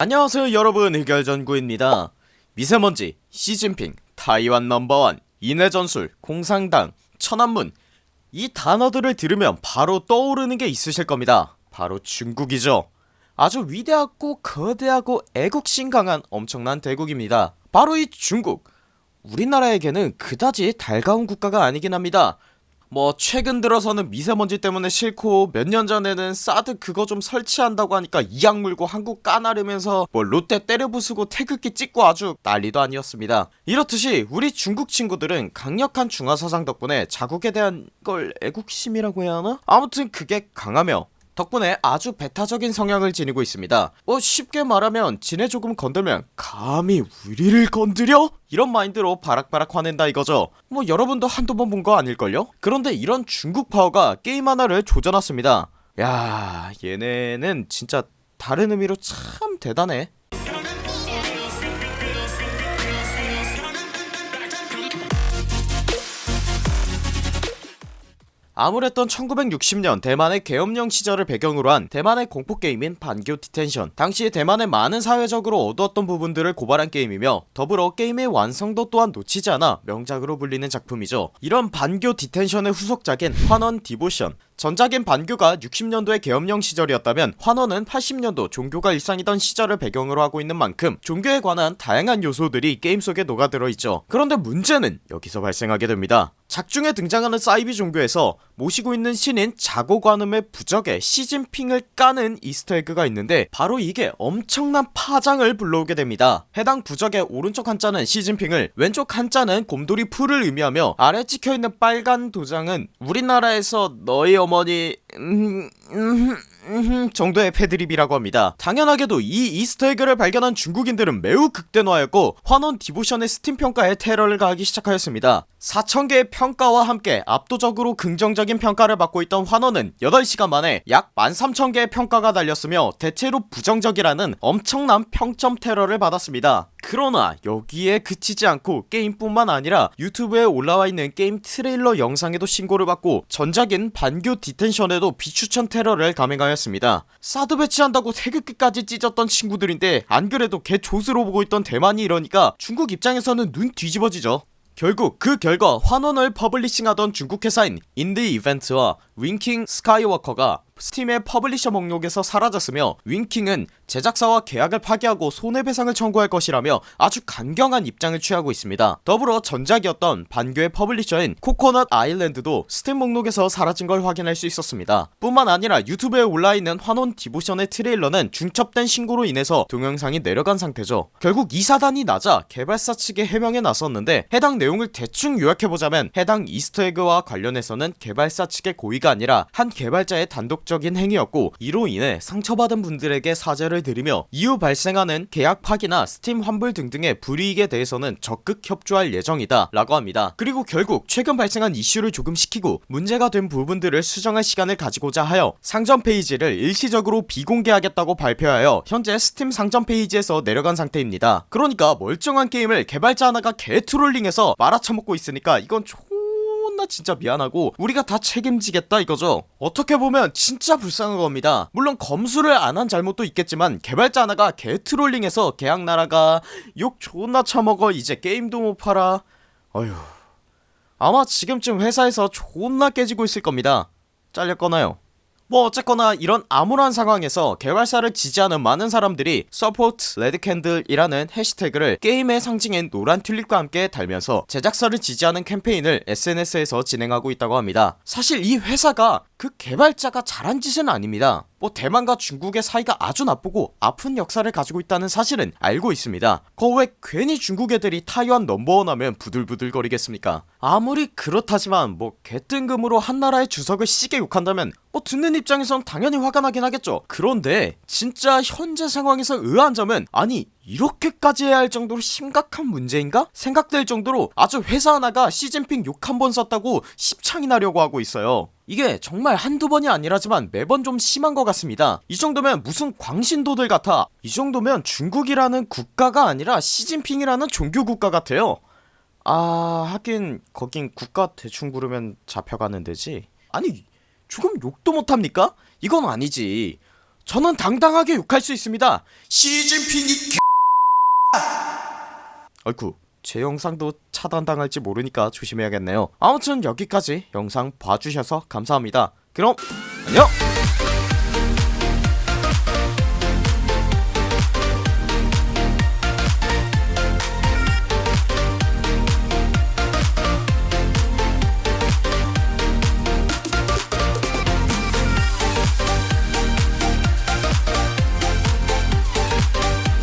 안녕하세요 여러분. 흑열전구입니다. 미세먼지, 시진핑, 타이완 넘버원, 인해전술, 공상당, 천안문. 이 단어들을 들으면 바로 떠오르는 게 있으실 겁니다. 바로 중국이죠. 아주 위대하고 거대하고 애국심 강한 엄청난 대국입니다. 바로 이 중국. 우리나라에게는 그다지 달가운 국가가 아니긴 합니다 뭐 최근 들어서는 미세먼지 때문에 싫고 몇 년 전에는 사드 그거 좀 설치한다고 하니까 이악 물고 한국 까나르면서 뭐 롯데 때려 부수고 태극기 찍고 아주 난리도 아니었습니다 이렇듯이 우리 중국 친구들은 강력한 중화 사상 덕분에 자국에 대한 걸 애국심이라고 해야 하나? 아무튼 그게 강하며 덕분에 아주 배타적인 성향을 지니고 있습니다 뭐 쉽게 말하면 지네 조금 건들면 감히 우리를 건드려? 이런 마인드로 바락바락 화낸다 이거죠 뭐 여러분도 한두 번 본 거 아닐걸요? 그런데 이런 중국 파워가 게임 하나를 조져놨습니다 야 얘네는 진짜 다른 의미로 참 대단해 암울했던 1960년 대만의 계엄령 시절을 배경으로 한 대만의 공포게임인 반교 디텐션. 당시 대만의 많은 사회적으로 어두웠던 부분들을 고발한 게임이며 더불어 게임의 완성도 또한 놓치지 않아 명작으로 불리는 작품이죠. 이런 반교 디텐션의 후속작인 환원 디보션. 전작인 반교가 60년도의 계엄령 시절이었다면 환원은 80년도 종교가 일상이던 시절을 배경으로 하고 있는 만큼 종교에 관한 다양한 요소들이 게임 속에 녹아들어 있죠. 그런데 문제는 여기서 발생하게 됩니다. 작중에 등장하는 사이비 종교에서 모시고 있는 신인 자고관음의 부적에 시진핑을 까는 Easter egg가 있는데 바로 이게 엄청난 파장을 불러오게 됩니다. 해당 부적의 오른쪽 한자는 시진핑을 왼쪽 한자는 곰돌이 풀을 의미하며 아래 찍혀있는 빨간 도장은 우리나라에서 너희 어머니 음... 음... 음... 정도의 패드립이라고 합니다. 당연하게도 이 Easter egg를 발견한 중국인들은 매우 극대노하였고 환원 디보션의 스팀 평가에 테러를 가하기 시작하였습니다. 4천개의 평가와 함께 압도적으로 긍정적인 평가를 받고 있던 환원은 8시간 만에 약 13,000개의 평가가 달렸으며 대체로 부정적이라는 엄청난 평점 테러를 받았습니다 그러나 여기에 그치지 않고 게임뿐만 아니라 유튜브에 올라와 있는 게임 트레일러 영상에도 신고를 받고 전작인 반교 디텐션에도 비추천 테러를 감행하였습니다. 사드 배치한다고 태극기까지 찢었던 친구들인데 안그래도 개 좆으로 보고 있던 대만이 이러니까 중국 입장에서는 눈 뒤집어지죠. 결국 그 결과 환원을 publishing하던 중국 회사인 인디 이벤트와 윙킹 스카이워커가 스팀의 publisher 목록에서 사라졌으며 윙킹은 제작사와 계약을 파기하고 손해배상을 청구할 것이라며 아주 강경한 입장을 취하고 있습니다. 더불어 전작이었던 반교의 publisher인 코코넛 아일랜드도 스팀 목록에서 사라진 걸 확인할 수 있었습니다. 뿐만 아니라 유튜브에 올라있는 환원 디보션의 트레일러는 중첩된 신고로 인해서 동영상이 내려간 상태죠. 결국 이 사단이 나자 개발사 측에 해명에 나섰는데 해당 내용을 대충 요약해보자면 해당 Easter egg와 관련해서는 개발사 측의 고의가 아니라 한 개발자의 단독적인 행위였고 이로 인해 상처받은 분들에게 사죄를 드리며 이후 발생하는 계약 파기나 스팀 환불 등등의 불이익에 대해서는 적극 협조할 예정이다 라고 합니다. 그리고 결국 최근 발생한 이슈를 조금 식히고 문제가 된 부분들을 수정할 시간을 가지고자 하여 상점 페이지를 일시적으로 비공개하겠다고 발표하여 현재 스팀 상점 페이지에서 내려간 상태입니다. 그러니까 멀쩡한 게임을 개발자 하나가 개trolling해서 말아쳐먹고 있으니까 이건 존나 진짜 미안하고 우리가 다 책임지겠다 이거죠? 어떻게 보면 진짜 불쌍한 겁니다. 물론 검수를 안 한 잘못도 있겠지만 개발자 하나가 개trolling해서 계약 날아가 욕 존나 처먹어 이제 게임도 못 팔아. 어휴. 아마 지금쯤 회사에서 존나 깨지고 있을 겁니다. 잘렸거나요 뭐 어쨌거나 이런 암울한 상황에서 개발사를 지지하는 많은 사람들이 Support Red Candle이라는 해시태그를 게임의 상징인 노란 튤립과 함께 달면서 제작사를 지지하는 캠페인을 SNS에서 진행하고 있다고 합니다. 사실 이 회사가 그 개발자가 잘한 짓은 아닙니다. 뭐 대만과 중국의 사이가 아주 나쁘고 아픈 역사를 가지고 있다는 사실은 알고 있습니다. 거왜 괜히 중국 애들이 타이완 넘버원 하면 부들부들 거리겠습니까? 아무리 그렇다지만 뭐 개뜬금으로 한나라의 주석을 시게 욕한다면 뭐 듣는 입장에선 당연히 화가 나긴 하겠죠. 그런데 진짜 현재 상황에서 의아한 점은 아니 이렇게까지 해야 할 정도로 심각한 문제인가? 생각될 정도로 아주 회사 하나가 시진핑 욕 한 번 썼다고 십창이 나려고 하고 있어요 이게 정말 한두 번이 아니라지만 매번 좀 심한 것 같습니다. 이 정도면 무슨 광신도들 같아. 이 정도면 중국이라는 국가가 아니라 시진핑이라는 종교국가 같아요. 아 하긴 거긴 국가 대충 부르면 잡혀가는 데지. 아니 조금 욕도 못합니까? 이건 아니지. 저는 당당하게 욕할 수 있습니다. 시진핑이 개 아이쿠 제 영상도 차단당할지 모르니까 조심해야겠네요. 아무튼 여기까지 영상 봐주셔서 감사합니다. 그럼 안녕